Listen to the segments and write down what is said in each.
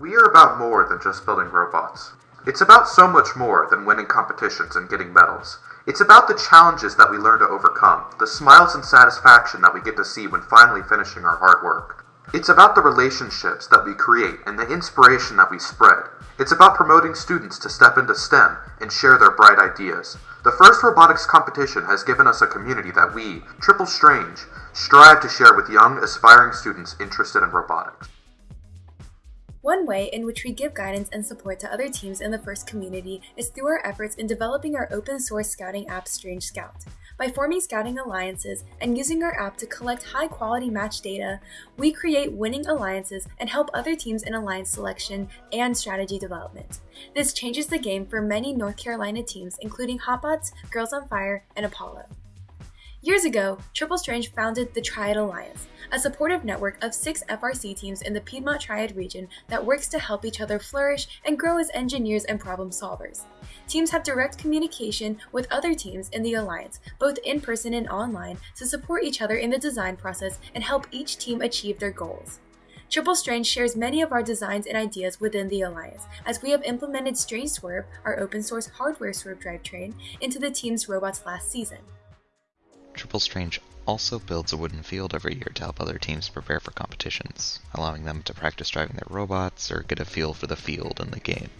We are about more than just building robots. It's about so much more than winning competitions and getting medals. It's about the challenges that we learn to overcome, the smiles and satisfaction that we get to see when finally finishing our hard work. It's about the relationships that we create and the inspiration that we spread. It's about promoting students to step into STEM and share their bright ideas. The first robotics competition has given us a community that we, Triple Strange, strive to share with young, aspiring students interested in robotics. One way in which we give guidance and support to other teams in the FIRST community is through our efforts in developing our open source scouting app Strange Scout. By forming scouting alliances and using our app to collect high quality match data, we create winning alliances and help other teams in alliance selection and strategy development. This changes the game for many North Carolina teams, including Hotbots, Girls on Fire, and Apollo. Years ago, Triple Strange founded the Triad Alliance, a supportive network of six FRC teams in the Piedmont Triad region that works to help each other flourish and grow as engineers and problem solvers. Teams have direct communication with other teams in the Alliance, both in person and online, to support each other in the design process and help each team achieve their goals. Triple Strange shares many of our designs and ideas within the Alliance, as we have implemented Strange Swerve, our open source hardware swerve drivetrain, into the team's robots last season. Triple Strange also builds a wooden field every year to help other teams prepare for competitions, allowing them to practice driving their robots or get a feel for the field and the game.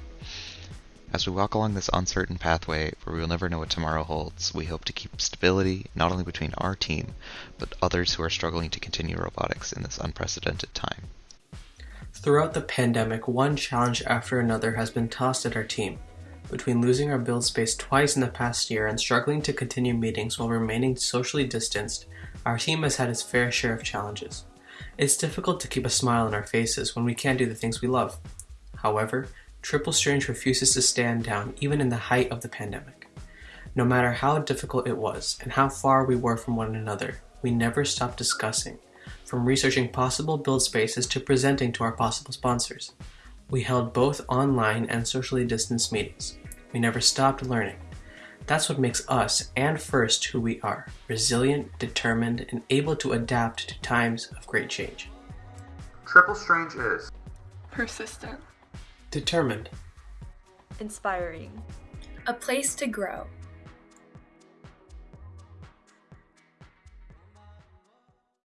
As we walk along this uncertain pathway where we will never know what tomorrow holds, we hope to keep stability not only between our team, but others who are struggling to continue robotics in this unprecedented time. Throughout the pandemic, one challenge after another has been tossed at our team between losing our build space twice in the past year and struggling to continue meetings while remaining socially distanced, our team has had its fair share of challenges. It's difficult to keep a smile on our faces when we can't do the things we love. However, Triple Strange refuses to stand down even in the height of the pandemic. No matter how difficult it was and how far we were from one another, we never stopped discussing, from researching possible build spaces to presenting to our possible sponsors. We held both online and socially distanced meetings. We never stopped learning. That's what makes us and First who we are resilient, determined, and able to adapt to times of great change. Triple Strange is persistent, determined, inspiring, a place to grow.